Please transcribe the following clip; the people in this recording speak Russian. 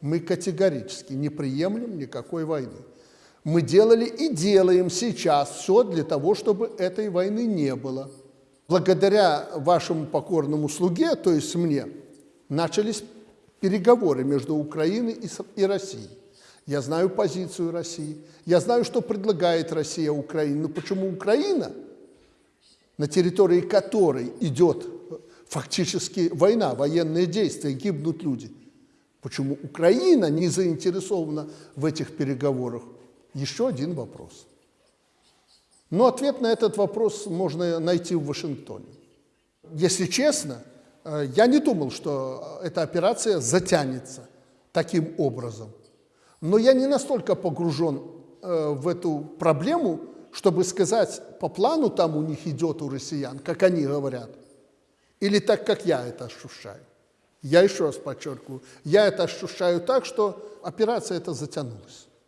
Мы категорически не приемлем никакой войны. Мы делали и делаем сейчас все для того, чтобы этой войны не было. Благодаря вашему покорному слуге, то есть мне, начались переговоры между Украиной и Россией. Я знаю позицию России, я знаю, что предлагает Россия Украине. Но почему Украина, на территории которой идет фактически война, военные действия, гибнут люди, почему Украина не заинтересована в этих переговорах? Еще один вопрос. Но ответ на этот вопрос можно найти в Вашингтоне. Если честно, э, я не думал, что эта операция затянется таким образом. Но я не настолько погружен э, в эту проблему, чтобы сказать, по плану там у них идет у россиян, как они говорят, или так, как я это ощущаю. Я еще раз подчеркиваю, я это ощущаю так, что операция эта затянулась.